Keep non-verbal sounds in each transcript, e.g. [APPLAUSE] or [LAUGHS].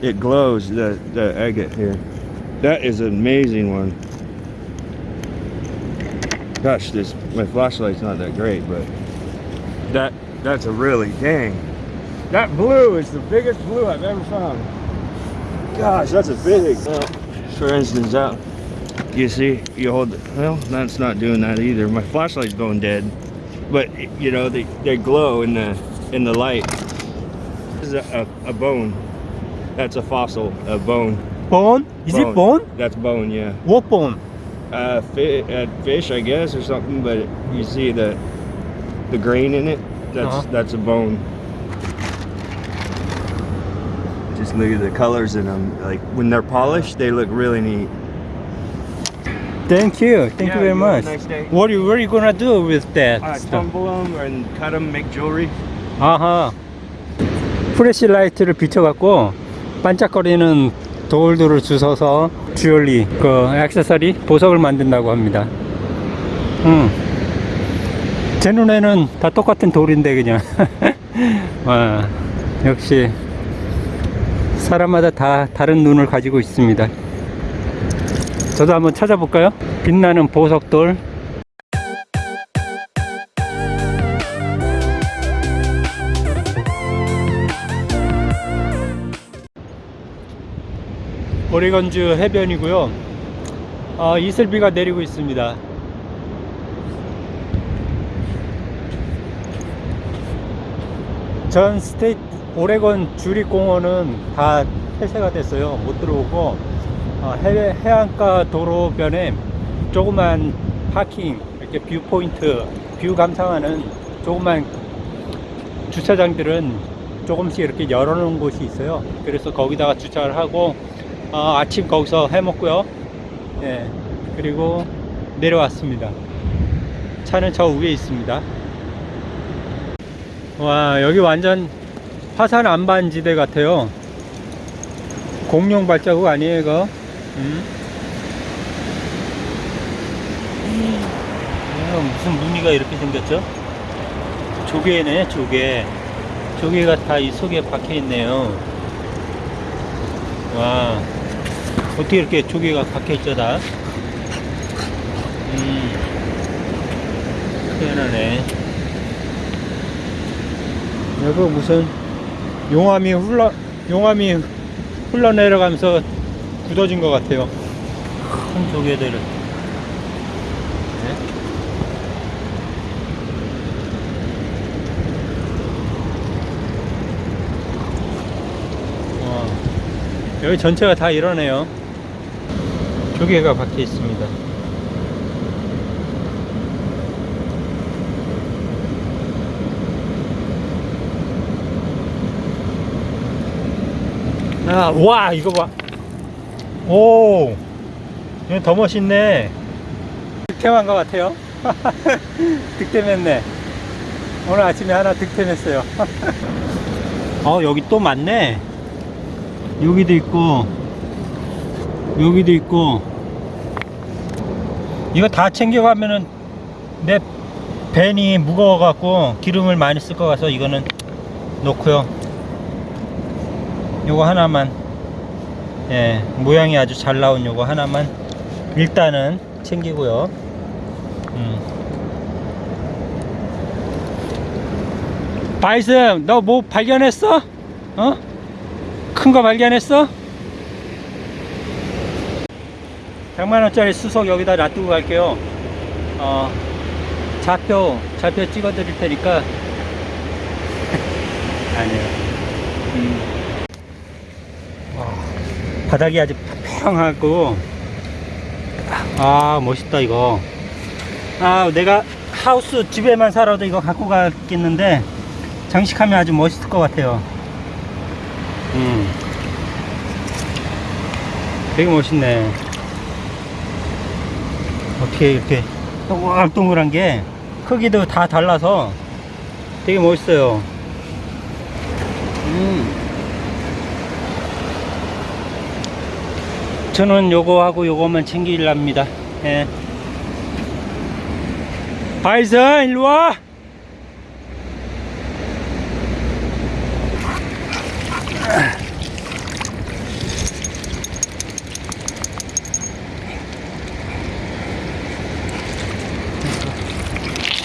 It glows, the, the agate here. That is an amazing one. Gosh, this my flashlight's not that great, but that that's a really dang. That blue is the biggest blue I've ever found. Gosh, that's a big. Well, for instance, that you see, you hold. it- Well, that's not doing that either. My flashlight's going dead, but you know they they glow in the in the light. This is a, a, a bone. That's a fossil, a bone. Bone? Is it bone? That's bone, yeah. What bone? Uh, fi- uh, fish, I guess, or something. But you see the the grain in it. That's Uh-huh. that's a bone. Just look at the colors in them. Like when they're polished, they look really neat. Thank you. Thank Yeah, you very you have a much. nice day. What are you, what are you gonna do with that Uh, stuff? tumble them and cut them, make jewelry. 아하. 프레시라이트를 비춰갖고 반짝거리는 돌들을 주워서 주얼리, 그 액세서리, 보석을 만든다고 합니다. 음. 제 눈에는 다 똑같은 돌인데 그냥. 와, [LAUGHS] 역시 사람마다 다 다른 눈을 가지고 있습니다. 저도 한번 찾아볼까요? 빛나는 보석돌. 오레건주 해변이고요. 아, 이슬비가 내리고 있습니다. 전 스테이트 오레건 주립공원은 다 폐쇄가 됐어요. 못 들어오고 어, 해외 해안가 도로변에 조그만 parking 이렇게 view point view 감상하는 조그만 주차장들은 조금씩 이렇게 열어놓은 곳이 있어요. 그래서 거기다가 주차를 하고 어, 아침 거기서 해 먹고요. 예, 그리고 내려왔습니다. 차는 저 위에 있습니다. 와, 여기 완전 화산 안반지대 같아요. 공룡 발자국 아니에요, 이거? 음? 이거 무슨 무늬가 이렇게 생겼죠? 조개네, 조개. 조개가 다 이 속에 박혀 있네요. 와, 어떻게 이렇게 조개가 박혀 있죠, 다? 음, 희한하네. 여기 무슨 용암이 흘러, 용암이 흘러내려가면서 굳어진 것 같아요. 큰 조개들을. 네? 와, 여기 전체가 다 이러네요. 조개가 박혀 있습니다. 아, 와, 이거 봐. 오, 이거 더 멋있네. 득템한 것 같아요. [LAUGHS] 득템했네. 오늘 아침에 하나 득템했어요. [LAUGHS] 어, 여기 또 많네. 여기도 있고, 여기도 있고. 이거 다 챙겨가면은 내 벤이 무거워 갖고 기름을 많이 쓸 것 같아서 이거는 놓고요. 요거 하나만 예 모양이 아주 잘 나온 요거 하나만 일단은 챙기고요 음. 바이슨 너 뭐 발견했어? 어? 큰 거 발견했어? 100만원짜리 수석 여기다 놔두고 갈게요. 어 좌표 좌표 찍어 드릴 테니까. [LAUGHS] 아니요. 음. 바닥이 아주 평평하고. 아 멋있다 이거. 아 내가 하우스 집에만 살아도 이거 갖고 가겠는데 장식하면 아주 멋있을 것 같아요. 음. 되게 멋있네 어떻게 이렇게 동글동글한 게 크기도 다 달라서 되게 멋있어요 음 저는 요거 하고 요거만 챙기랍니다. 예. 바이슨 일로 와.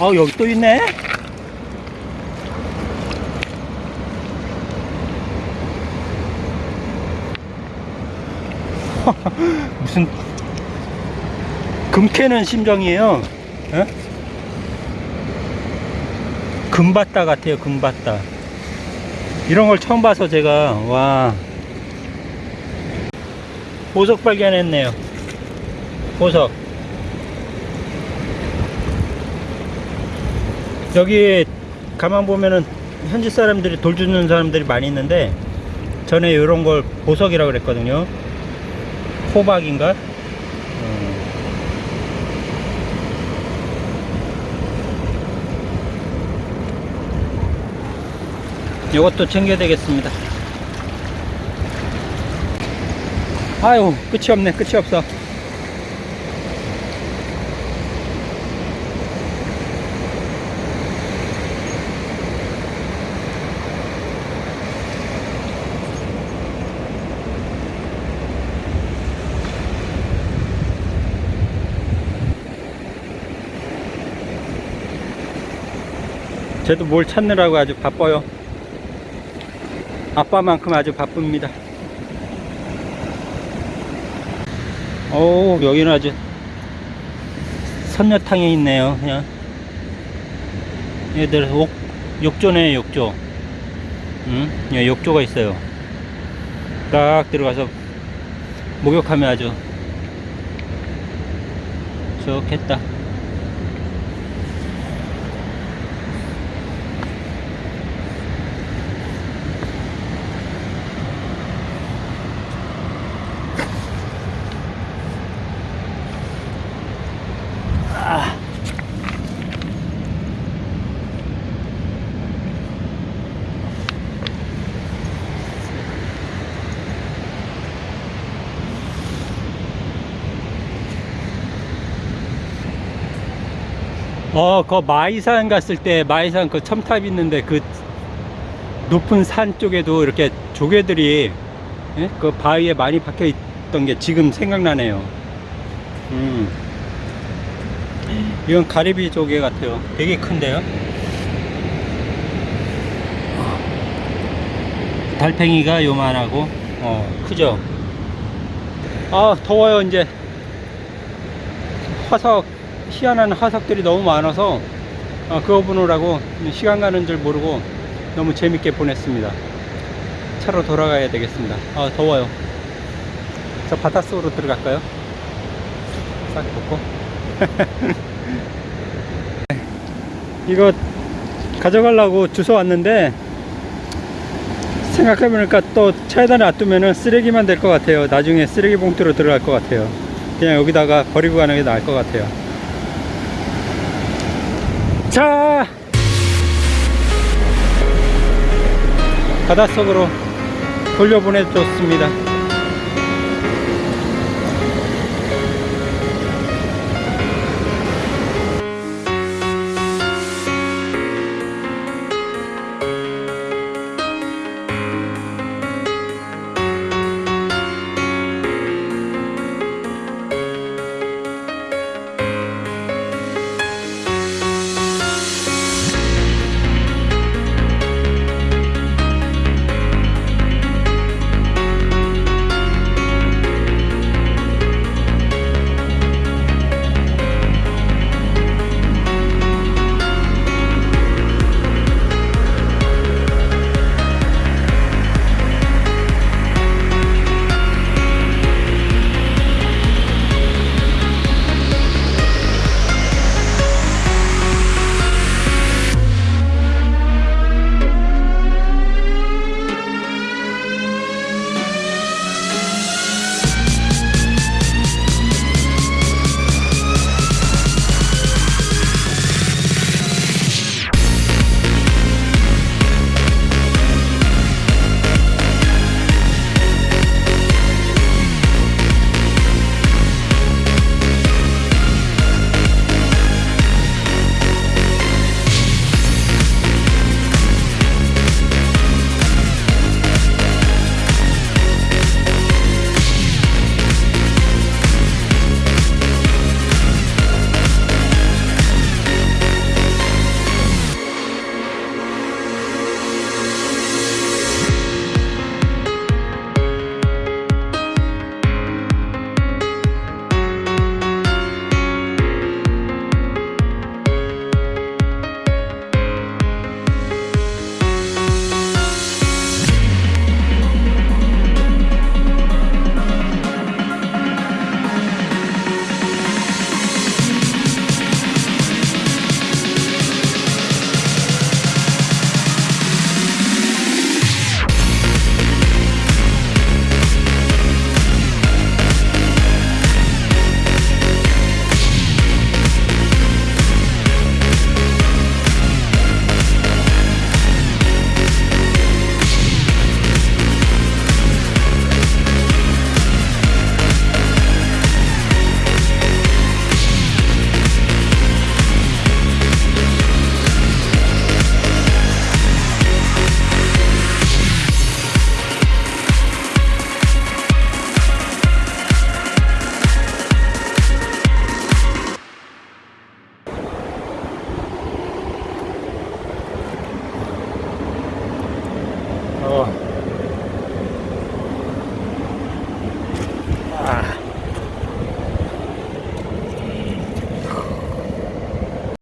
어 여기 또 있네. [LAUGHS] 무슨 금캐는 심정이에요. 어? 금바따 같아요 금바따 이런 걸 처음 봐서 제가 와. 보석 발견했네요. 보석 여기 가만 보면은 현지 사람들이 돌 주는 사람들이 많이 있는데 전에 이런 걸 보석이라고 그랬거든요. 호박인가? 음. 이것도 챙겨야 되겠습니다. 아유 끝이 없네. 끝이 없어 쟤도 뭘 찾느라고 아주 바빠요. 아빠만큼 아주 바쁩니다. 오 여기는 아주 선녀탕에 있네요 그냥. 얘들 옥, 욕조네 욕조. 응? 예, 욕조가 있어요. 딱 들어가서 목욕하면 아주 좋겠다 어, 그 마이산 갔을 때 마이산 그 첨탑 있는데 그 높은 산 쪽에도 이렇게 조개들이 예? 그 바위에 많이 박혀 있던 게 지금 생각나네요. 음. 이건 가리비 조개 같아요. 되게 큰데요. 달팽이가 요만하고 어, 크죠. 아, 더워요 이제. 화석 희한한 화석들이 너무 많아서 어, 그거 보느라고 시간 가는 줄 모르고 너무 재밌게 보냈습니다. 차로 돌아가야 되겠습니다. 아 더워요. 저 바닷속으로 들어갈까요? 싹 벗고? [LAUGHS] 이거 가져가려고 주워 왔는데 생각해보니까 또 차에다 놔두면 쓰레기만 될 것 같아요. 나중에 쓰레기 봉투로 들어갈 것 같아요. 그냥 여기다가 버리고 가는 게 나을 것 같아요 자. 바닷속으로 돌려보내 줬습니다